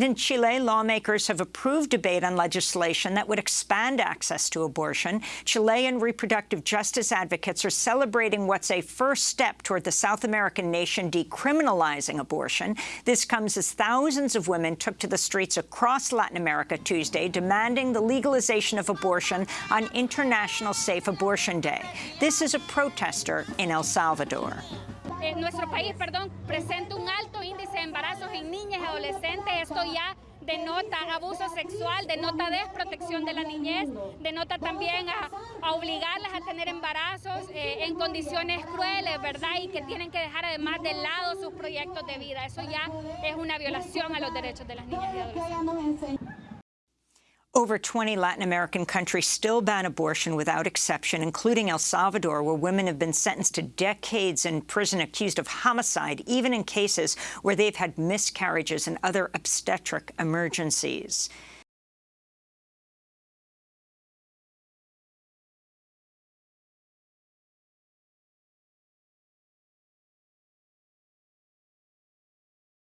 In Chile, lawmakers have approved debate on legislation that would expand access to abortion. Chilean reproductive justice advocates are celebrating what's a first step toward the South American nation decriminalizing abortion. This comes as thousands of women took to the streets across Latin America Tuesday, demanding the legalization of abortion on International Safe Abortion Day. This is a protester in El Salvador. Adolescentes. Esto ya denota abuso sexual, denota desprotección de la niñez, denota también a, a obligarlas a tener embarazos eh, en condiciones crueles, ¿verdad? Y que tienen que dejar además de lado sus proyectos de vida. Eso ya es una violación a los derechos de las niñas y adolescentes. Over 20 Latin American countries still ban abortion without exception, including El Salvador, where women have been sentenced to decades in prison accused of homicide, even in cases where they've had miscarriages and other obstetric emergencies.